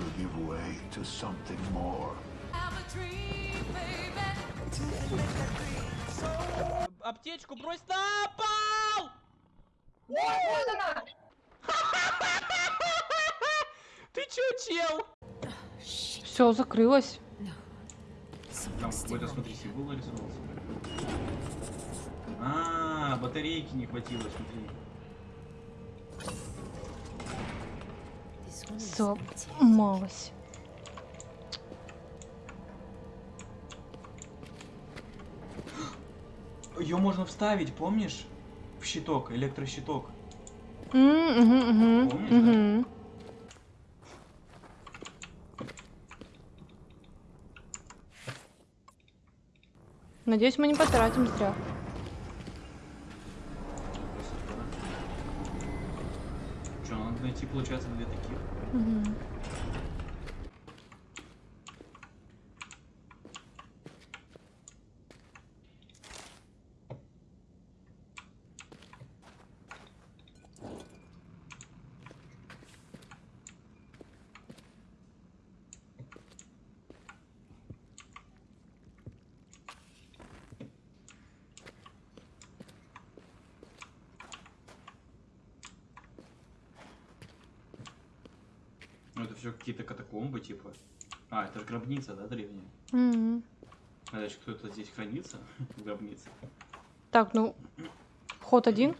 will give way to something more. Аптечку брось на пол! Ты чё, чел? Все, закрылось. Там какой-то, смотри, символ нарисовался. А, батарейки не хватило, смотри. Сломалось. Ее можно вставить, помнишь? В щиток, электрощиток. М, мгм, мгм, Помнишь, да? мгм. Надеюсь, мы не потратим зря. Что, надо найти, получается, две таких. Мгм. Все какие-то катакомбы, типа. А, это же гробница, да, древняя? Мгм. А дальше кто-то здесь хранится в гробнице. Так, ну, вход один.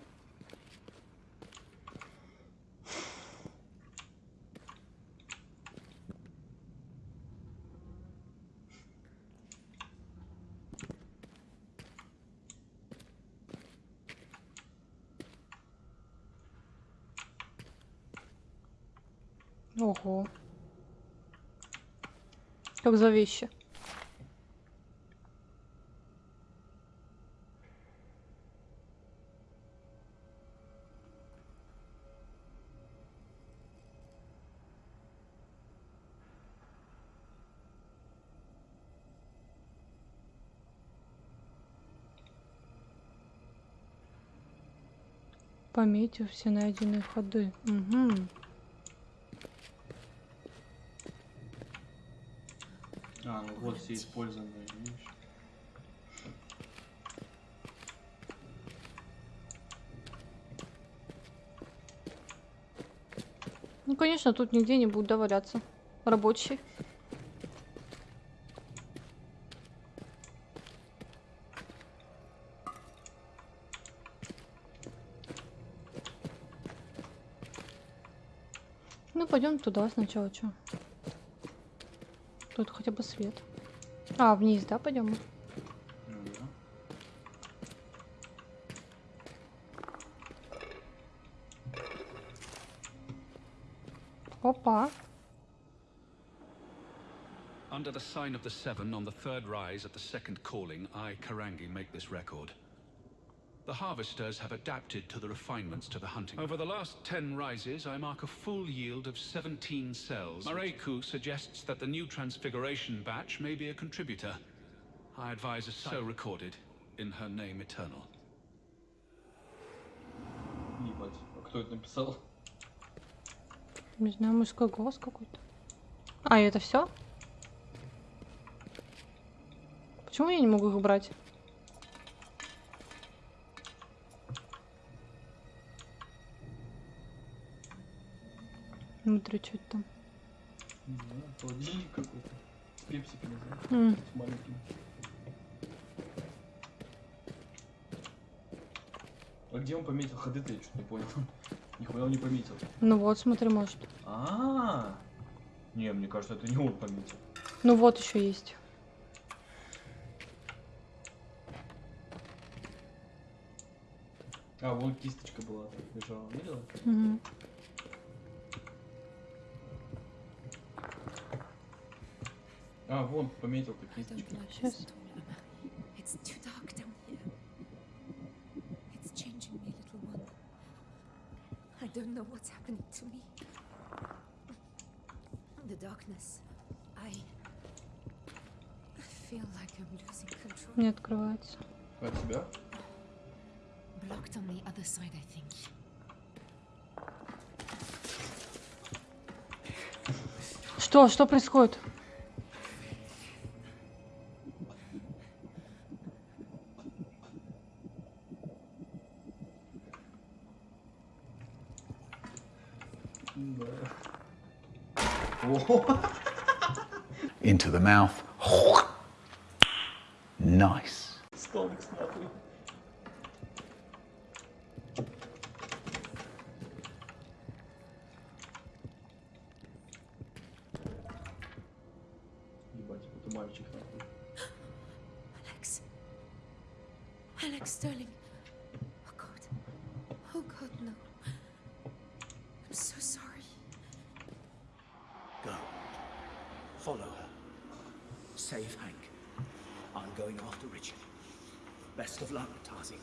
Ого. Как за вещи. Пометив все найденные ходы. Угу. А, ну вот все использованные, видишь? Ну, конечно, тут нигде не будут доваляться. Рабочие. Ну, пойдем туда сначала, что? Тут хотя бы свет. А, вниз, да, пойдем? Ну да. Опа. Under the sign of the Seven on the third rise at the second calling, I, Karangi, make this record. The harvesters have adapted to the refinements to the hunting. Over the last ten rises, I mark a full yield of 17 cells. Mareku suggests that the new transfiguration batch may be a contributor. I advise a so recorded, in her name eternal. Ебать, а кто это написал? Не знаю, мужской голос какой-то. А, и это все? Почему я не могу их брать? Внутри что там? Не знаю, холодильник какой-то. Пепсиками, знаешь, М, с. А где он пометил ходы-то, я что-то не понял. Нихуя он не пометил. Ну вот, смотри, может. А, Не, мне кажется, это не он пометил. Ну вот еще есть. А, вон кисточка была, лежала, видела? Мгм. Here. It's changing me, little one. I don't know what's happening to me. The darkness. I I feel like I'm losing control. Не открывается. От тебя? Blocked on the other side, I think. Что? Что происходит? Into the mouth. nice. Stomach smartly. Alex. Alex Sterling. Oh God. Oh God, no. Save Hank. I'm going after Richard. Best of luck, Tazi.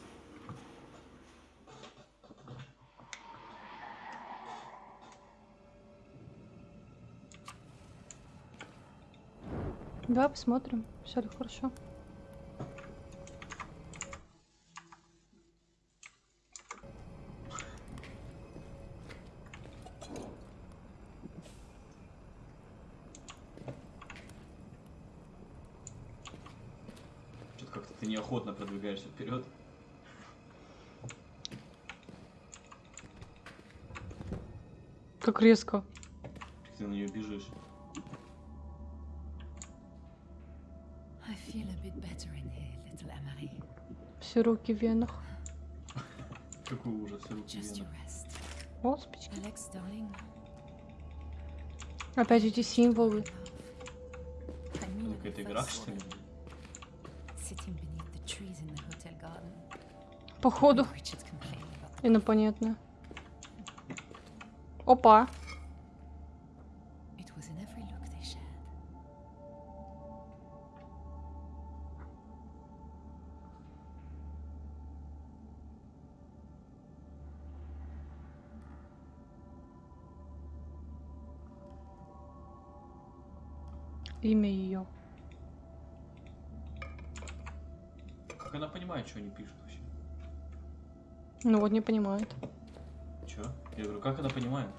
Давай посмотрим, все ли хорошо. Продвигаешься вперед. Как резко. Ты на нее бежишь. Все руки в венах. Какой ужас, руки Just вены. your rest. О, спички. Опять эти символы. Это игра, что ли? Походу, инопланетная. Опа. Имя ее. Как она понимает, что они пишут вообще? Ну вот не понимает. Че? Я говорю, как она понимает?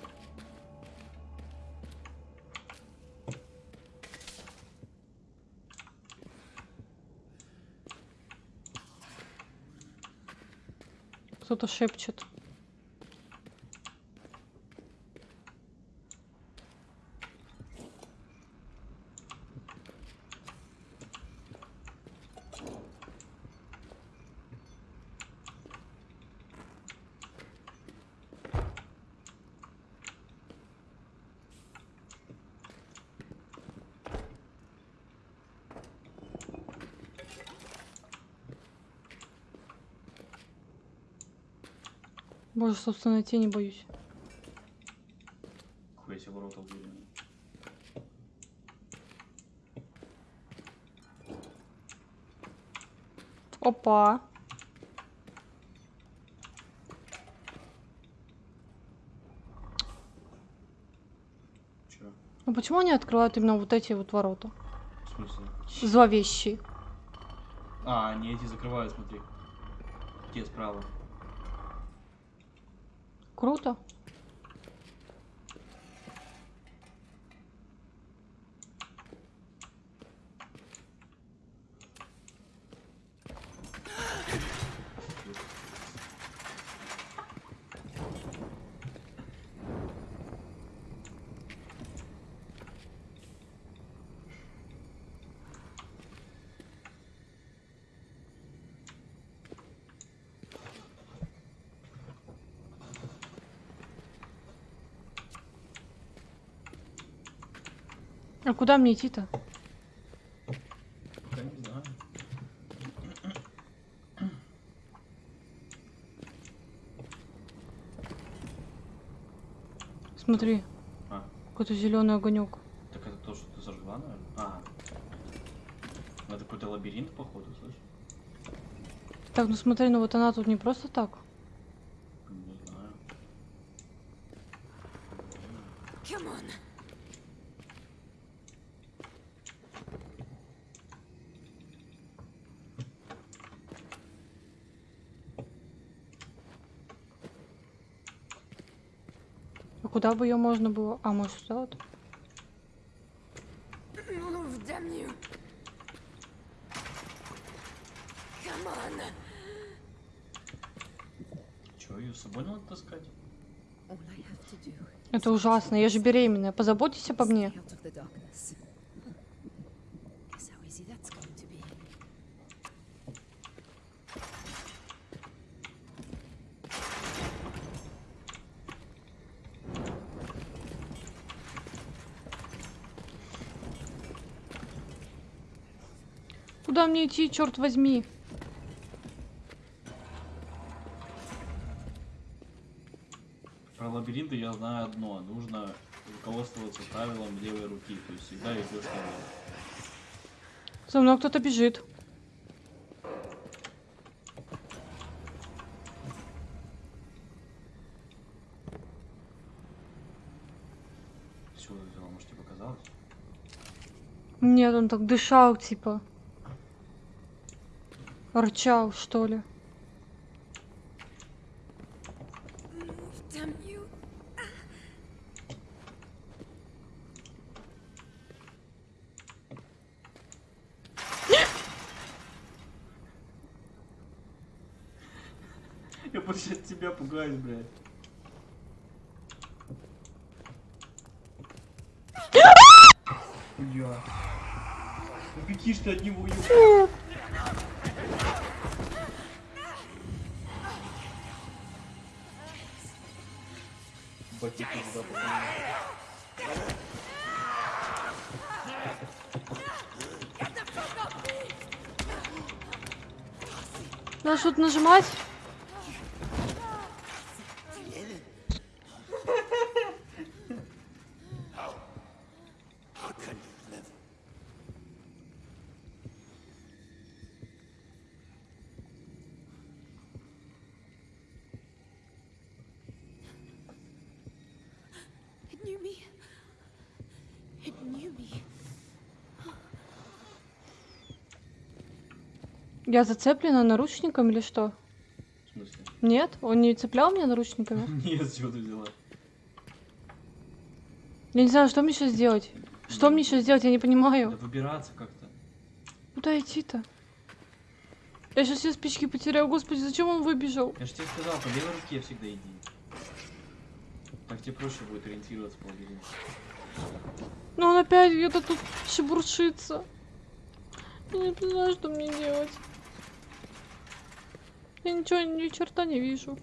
Кто-то шепчет. Боже, собственно, тени боюсь. Хуя себе ворота уверены. Опа. Че? Ну почему они открывают именно вот эти вот ворота? В смысле? Зловещие. А, они эти закрывают, смотри. Те справа. Круто. А куда мне идти-то? Пока не знаю. Смотри, А, какой-то зеленый огонек. так это то, что ты зажгла, наверное? А. Это какой-то лабиринт, походу, слышишь? Так, ну смотри, ну вот она тут не просто так. Не знаю. Come on. А куда бы ее можно было? А, может, сюда вот? On! Чё, ее с собой надо таскать? Это ужасно, я же беременная. Позаботьтесь обо мне. Куда мне идти, черт возьми? Про лабиринты я знаю одно. Нужно руководствоваться правилом левой руки. То есть всегда идешь налево. За мной кто-то бежит. Чего взяла? Может тебе показалось? Нет, он так дышал, типа. Рычал, что ли. Я больше от тебя пугаюсь, блядь. Бля. Ну какие ж ты от него уеб- Ботинки туда. Надо что-то нажимать? Я зацеплена наручником или что? В смысле? Нет? Он не цеплял меня наручниками? Нет, с чего ты взяла? Я не знаю, что мне сейчас делать. Что мне сейчас делать, я не Да понимаю. выбираться как-то. Куда идти-то? Я сейчас все спички потеряю. Господи, зачем он выбежал? Я же тебе сказал, по левой руке всегда иди. Так тебе проще будет ориентироваться по лабиринту. Ну он опять где-то тут шебуршится. Я не знаю, что мне делать. Я ничего, ни черта не вижу.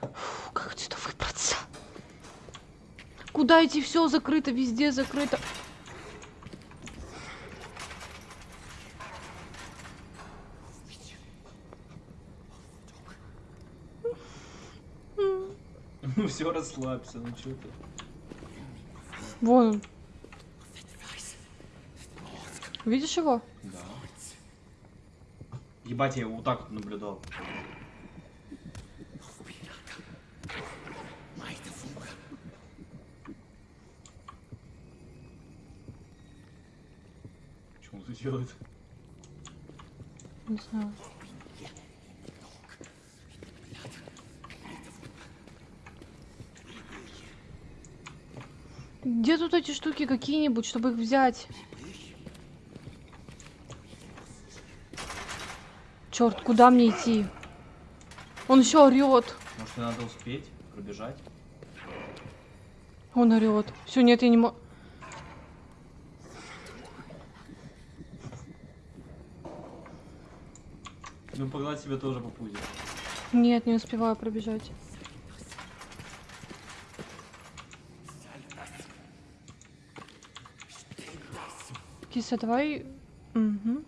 Фу, как отсюда выбраться? Куда идти? Все закрыто, везде закрыто. Все, расслабься, ну что ты. Вон он. Видишь его? Да. Ебать, я его вот так вот наблюдал. Что он тут делает? Не знаю. Где тут эти штуки какие-нибудь, чтобы их взять? Черт, куда мне идти? Он еще орет. Может, надо успеть пробежать? Он орет. Все, нет, я не могу. Ну, погладь себе тоже по пузе. Нет, не успеваю пробежать. Киса, давай. Угу.